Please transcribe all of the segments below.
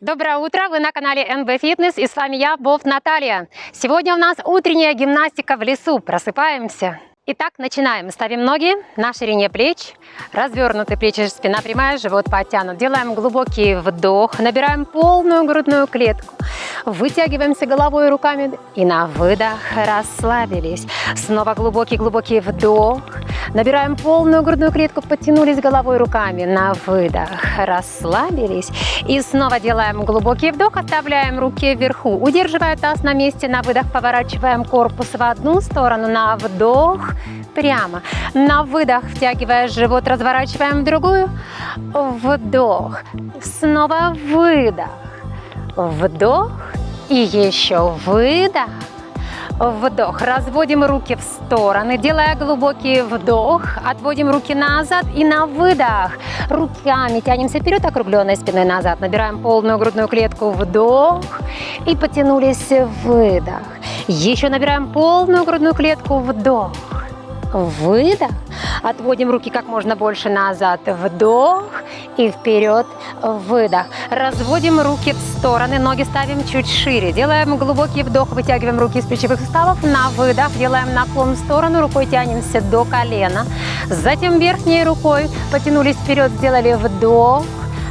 Доброе утро! Вы на канале НБ Фитнес и с вами я, Бов Наталья. Сегодня у нас утренняя гимнастика в лесу. Просыпаемся. Итак, начинаем. Ставим ноги на ширине плеч, развернуты плечи, спина прямая, живот подтянут. Делаем глубокий вдох, набираем полную грудную клетку. Вытягиваемся головой и руками и на выдох расслабились. Снова глубокий-глубокий вдох. Набираем полную грудную клетку, подтянулись головой руками на выдох. Расслабились. И снова делаем глубокий вдох, оставляем руки вверху. Удерживая таз на месте, на выдох поворачиваем корпус в одну сторону, на вдох прямо. На выдох, втягивая живот, разворачиваем в другую. Вдох. Снова выдох. Вдох. И еще выдох. Вдох. Разводим руки в стороны, делая глубокий вдох. Отводим руки назад и на выдох. Руками тянемся вперед, округленной спиной назад. Набираем полную грудную клетку. Вдох. И потянулись. Выдох. Еще набираем полную грудную клетку. Вдох. Выдох. Отводим руки как можно больше назад. Вдох и вперед. Выдох. Разводим руки в стороны, ноги ставим чуть шире. Делаем глубокий вдох, вытягиваем руки из плечевых суставов. На выдох делаем наклон в сторону, рукой тянемся до колена. Затем верхней рукой потянулись вперед, сделали вдох.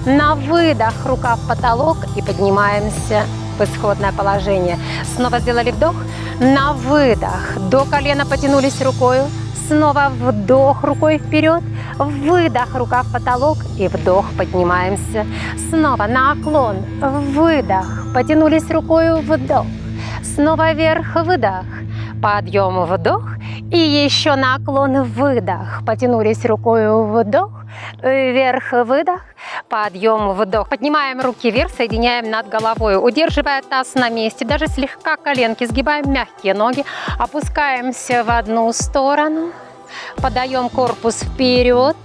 На выдох рука в потолок и поднимаемся в исходное положение. Снова сделали вдох. На выдох. До колена потянулись рукой. Снова вдох рукой вперед, выдох, рука в потолок и вдох, поднимаемся. Снова наклон, выдох, потянулись рукой, вдох. Снова вверх, выдох, подъем, вдох. И еще наклон, выдох, потянулись рукой, вдох. Вверх, выдох, подъем, вдох. Поднимаем руки вверх, соединяем над головой, удерживая таз на месте, даже слегка коленки, сгибаем мягкие ноги, опускаемся в одну сторону, подаем корпус вперед,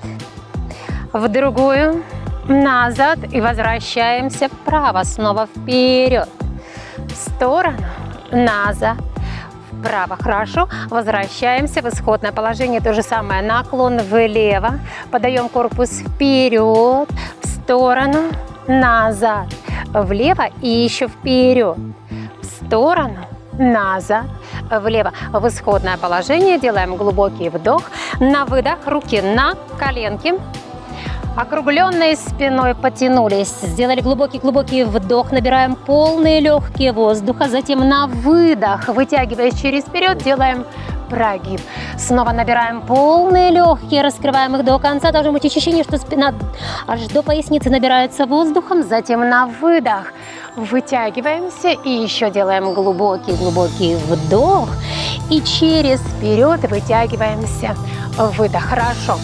в другую, назад и возвращаемся вправо, снова вперед, в сторону, назад, вправо. Хорошо. Возвращаемся в исходное положение. То же самое. Наклон влево. Подаем корпус вперед, в сторону, назад, влево и еще вперед, в сторону, назад, влево. В исходное положение делаем глубокий вдох. На выдох руки на коленки. Округленной спиной потянулись, сделали глубокий-глубокий вдох, набираем полные легкие воздуха, затем на выдох, вытягиваясь через вперед, делаем прогиб. Снова набираем полные легкие, раскрываем их до конца. Должно быть ощущение, что спина аж до поясницы набирается воздухом, затем на выдох вытягиваемся и еще делаем глубокий-глубокий вдох и через вперед вытягиваемся. Выдох. Хорошо.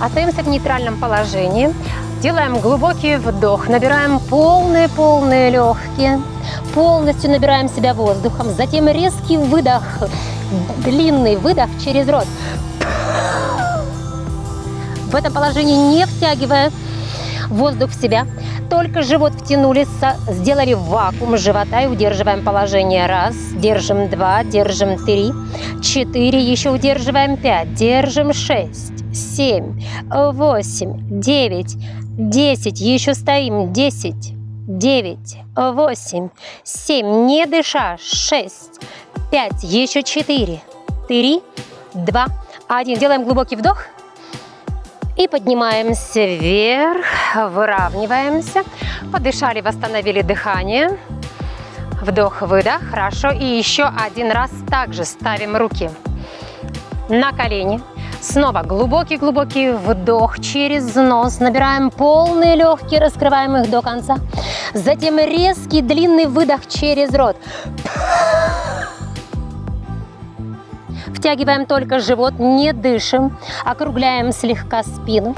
Остаемся в нейтральном положении. Делаем глубокий вдох, набираем полные-полные легкие, полностью набираем себя воздухом, затем резкий выдох, длинный выдох через рот. В этом положении не втягивая воздух в себя, только живот втянули, сделали вакуум живота и удерживаем положение. Раз, держим два, держим три, четыре, еще удерживаем пять, держим шесть семь, восемь, девять, десять. Еще стоим. Десять, девять, восемь, семь. Не дыша. Шесть, пять, еще четыре, три, два, один. Делаем глубокий вдох. И поднимаемся вверх, выравниваемся. Подышали, восстановили дыхание. Вдох-выдох. Хорошо. И еще один раз также ставим руки на колени. Снова глубокий-глубокий вдох через нос. Набираем полные легкие, раскрываем их до конца. Затем резкий длинный выдох через рот. Втягиваем только живот, не дышим. Округляем слегка спину.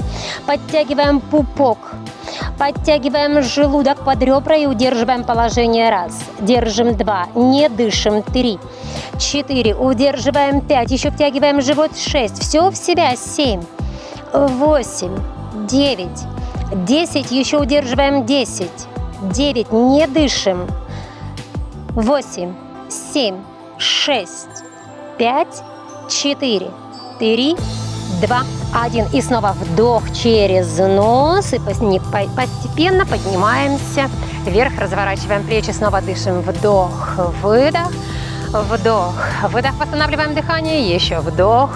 Подтягиваем пупок. Подтягиваем желудок под ребра и удерживаем положение. Раз. Держим. Два. Не дышим. Три. 4, удерживаем. 5, еще втягиваем живот. 6, все в себя. 7, 8, 9, 10, еще удерживаем. 10, 9, не дышим, 8, 7, 6, 5, 4, 3, 2, 1. И снова вдох через нос и постепенно поднимаемся вверх, разворачиваем плечи, снова дышим, вдох, выдох, вдох, выдох, восстанавливаем дыхание, еще вдох,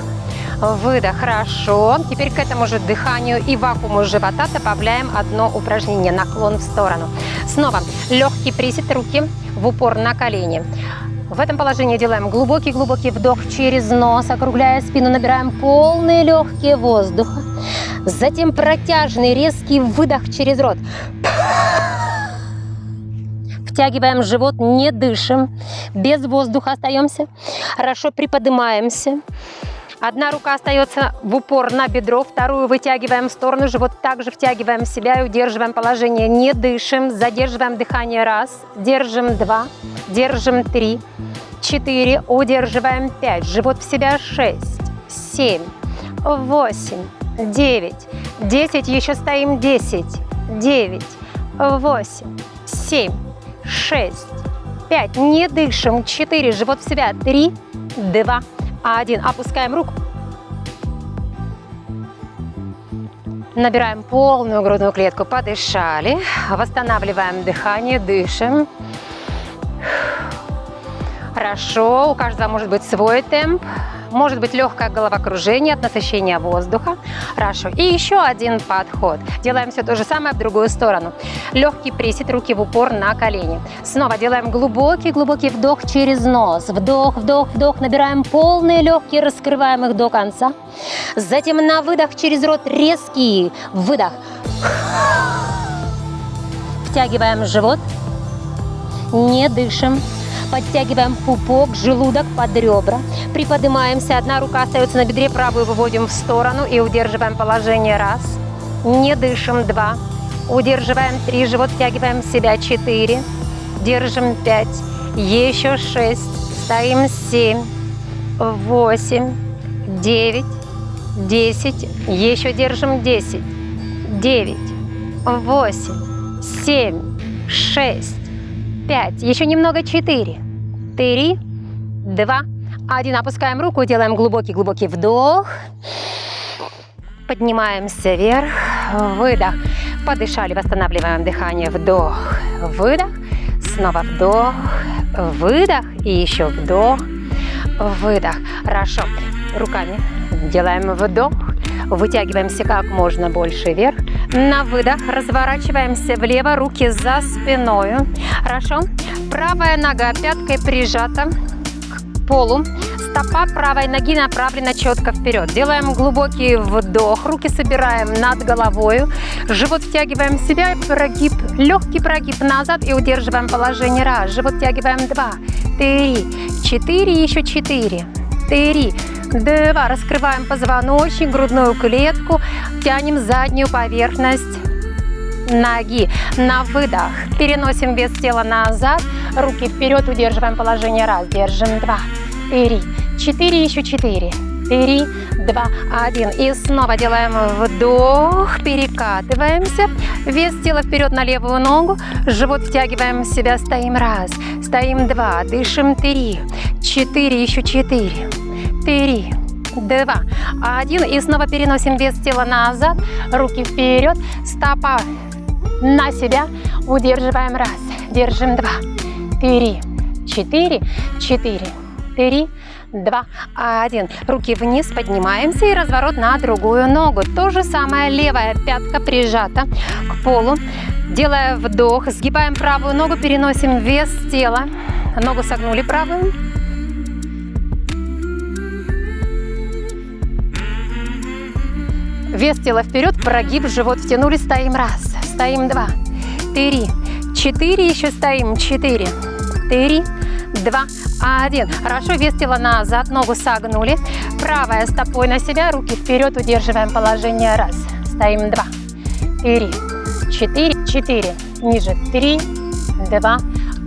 выдох, хорошо. Теперь к этому же дыханию и вакууму живота добавляем одно упражнение, наклон в сторону. Снова легкий присед, руки в упор на колени. В этом положении делаем глубокий-глубокий вдох через нос, округляя спину, набираем полные легкие воздуха. Затем протяжный резкий выдох через рот. Втягиваем живот, не дышим, без воздуха остаемся. Хорошо приподнимаемся. Одна рука остается в упор на бедро, вторую вытягиваем в сторону, живот также втягиваем в себя и удерживаем положение. Не дышим, задерживаем дыхание. Раз, держим два, держим три, четыре, удерживаем пять, живот в себя шесть, семь, восемь, девять, десять, еще стоим десять, девять, восемь, семь, шесть, пять, не дышим, четыре, живот в себя, три, два, один. Опускаем руку. Набираем полную грудную клетку, подышали. Восстанавливаем дыхание, дышим. Хорошо, у каждого может быть свой темп. Может быть легкое головокружение от насыщения воздуха. Хорошо. И еще один подход. Делаем все то же самое в другую сторону. Легкий присед, руки в упор на колени. Снова делаем глубокий-глубокий вдох через нос. Вдох, вдох, вдох. Набираем полные легкие, раскрываем их до конца. Затем на выдох через рот резкий выдох. Втягиваем живот. Не дышим. Подтягиваем пупок, желудок под ребра. Приподнимаемся. Одна рука остается на бедре, правую выводим в сторону и удерживаем положение. Раз. Не дышим. Два. Удерживаем три. Живот втягиваем себя. Четыре. Держим пять. Еще шесть. Стоим семь. Восемь. Девять. Десять. Еще держим десять. Девять. Восемь. Семь. Шесть пять, еще немного, четыре, три, два, один. Опускаем руку, делаем глубокий-глубокий вдох. Поднимаемся вверх, выдох. Подышали, восстанавливаем дыхание, вдох, выдох. Снова вдох, выдох и еще вдох, выдох. Хорошо. Руками делаем вдох, вытягиваемся как можно больше вверх. На выдох разворачиваемся влево, руки за спиной. Хорошо. Правая нога пяткой прижата к полу. Стопа правой ноги направлена четко вперед. Делаем глубокий вдох. Руки собираем над головой. Живот втягиваем в себя. Прогиб, легкий прогиб назад и удерживаем положение. Раз. Живот втягиваем. Два. Три. Четыре. Еще четыре. Три. Два. Раскрываем позвоночник, грудную клетку. Тянем заднюю поверхность ноги. На выдох. Переносим вес тела назад, руки вперед, удерживаем положение. Раз, держим, два, три, четыре, еще четыре, три, два, один. И снова делаем вдох, перекатываемся, вес тела вперед на левую ногу, живот втягиваем в себя, стоим. Раз, стоим. Два, дышим. Три, четыре, еще четыре, три, два, один. И снова переносим вес тела назад, руки вперед, стопа на себя, удерживаем. Раз, держим. Два, три, четыре, четыре, три, два, один. Руки вниз, поднимаемся. И разворот на другую ногу. То же самое, левая пятка прижата к полу. Делая вдох, сгибаем правую ногу, переносим вес тела. Ногу согнули правую. Вес тела вперед, прогиб, живот втянули, стоим раз, стоим два, три, четыре, еще стоим, четыре, три, два, один. Хорошо, вес тела назад, ногу согнули, правая стопой на себя, руки вперед, удерживаем положение, раз, стоим, два, три, четыре, четыре, ниже, три, два,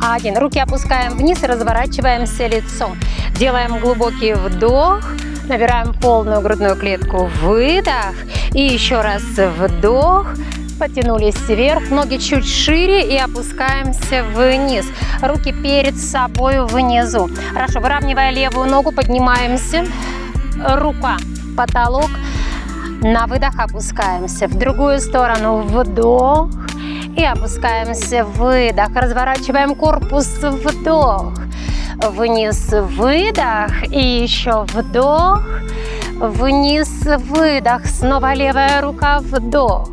один. Руки опускаем вниз разворачиваемся лицом. Делаем глубокий вдох, Набираем полную грудную клетку, выдох. И еще раз вдох. Потянулись вверх, ноги чуть шире и опускаемся вниз. Руки перед собой внизу. Хорошо, выравнивая левую ногу, поднимаемся. Рука, потолок. На выдох опускаемся. В другую сторону вдох. и опускаемся. Выдох. Разворачиваем корпус. Вдох. Вниз. Выдох. И еще вдох. Вниз. Выдох. Снова левая рука. Вдох.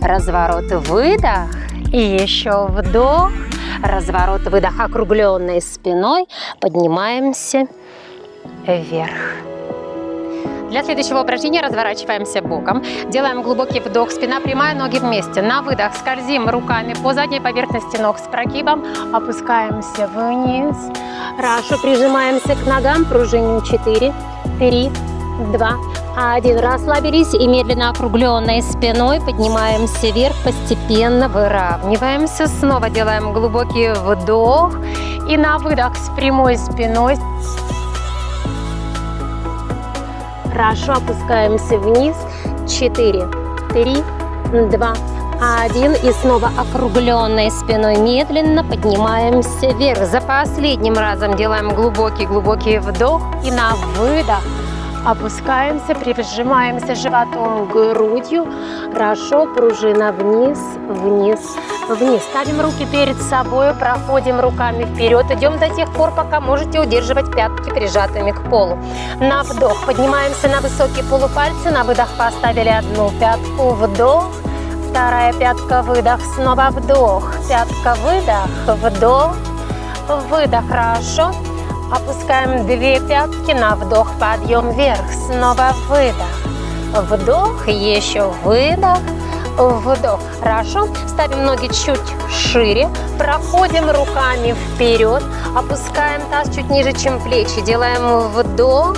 Разворот. Выдох. И еще вдох. Разворот. Выдох. Округленной спиной. Поднимаемся вверх. Для следующего упражнения разворачиваемся боком. Делаем глубокий вдох, спина прямая, ноги вместе. На выдох скользим руками по задней поверхности ног с прогибом. Опускаемся вниз. Хорошо, прижимаемся к ногам, пружиним 4, 3, 2, 1. Расслабились и медленно округленной спиной поднимаемся вверх, постепенно выравниваемся. Снова делаем глубокий вдох и на выдох с прямой спиной Хорошо, опускаемся вниз. 4, 3, 2, 1. И снова округленной спиной медленно поднимаемся вверх. За последним разом делаем глубокий-глубокий вдох. И на выдох Опускаемся, прижимаемся животом грудью. Хорошо, пружина вниз, вниз, вниз. Ставим руки перед собой, проходим руками вперед. Идем до тех пор, пока можете удерживать пятки прижатыми к полу. На вдох поднимаемся на высокие полупальцы. На выдох поставили одну пятку. Вдох. Вторая пятка, выдох, снова вдох. Пятка, выдох, вдох, выдох. Хорошо. Опускаем две пятки на вдох, подъем вверх. Снова выдох. Вдох, еще выдох, вдох. Хорошо. Ставим ноги чуть шире. Проходим руками вперед. Опускаем таз чуть ниже, чем плечи. Делаем вдох.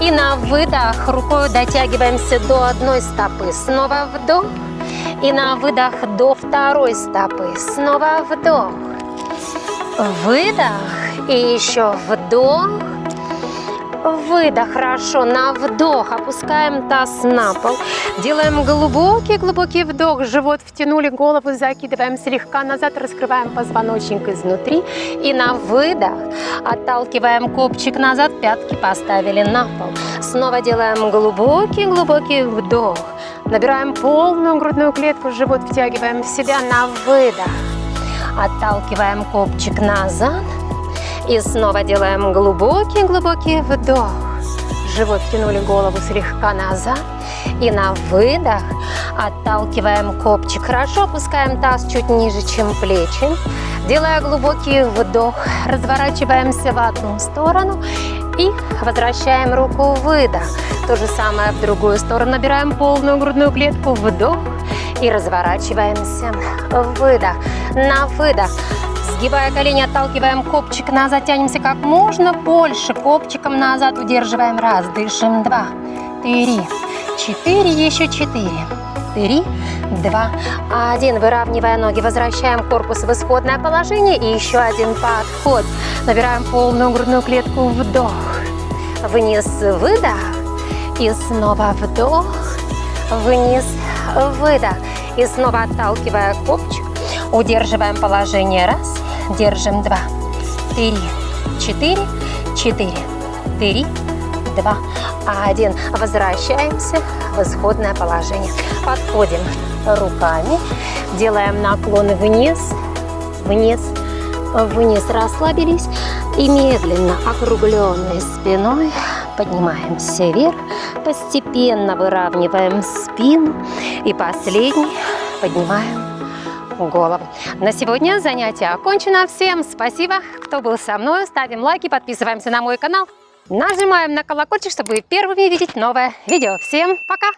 И на выдох рукой дотягиваемся до одной стопы. Снова вдох. И на выдох до второй стопы. Снова вдох. Выдох. И еще вдох. Выдох, хорошо, на вдох опускаем таз на пол. Делаем глубокий-глубокий вдох, живот втянули, голову закидываем слегка назад, раскрываем позвоночник изнутри. И на выдох отталкиваем копчик назад, пятки поставили на пол. Снова делаем глубокий-глубокий вдох. Набираем полную грудную клетку, живот втягиваем в себя на выдох. Отталкиваем копчик назад. И снова делаем глубокий-глубокий вдох. Живот тянули голову слегка назад. И на выдох отталкиваем копчик. Хорошо опускаем таз чуть ниже, чем плечи. Делая глубокий вдох, разворачиваемся в одну сторону и возвращаем руку выдох. То же самое в другую сторону. Набираем полную грудную клетку, вдох и разворачиваемся. Выдох. На выдох Сгибая колени, отталкиваем копчик назад, тянемся как можно больше. Копчиком назад удерживаем. Раз, дышим. Два, три, четыре, еще четыре. Три, два, один. Выравнивая ноги, возвращаем корпус в исходное положение. И еще один подход. Набираем полную грудную клетку. Вдох. Вниз, выдох. И снова вдох. Вниз, выдох. И снова отталкивая копчик. Удерживаем положение. Раз держим два, три, четыре, четыре, три, два, один. Возвращаемся в исходное положение. Подходим руками, делаем наклон вниз, вниз, вниз, расслабились. И медленно округленной спиной поднимаемся вверх, постепенно выравниваем спину. И последний. Поднимаем голову. На сегодня занятие окончено. Всем спасибо, кто был со мной. Ставим лайки, подписываемся на мой канал. Нажимаем на колокольчик, чтобы первыми видеть новое видео. Всем пока!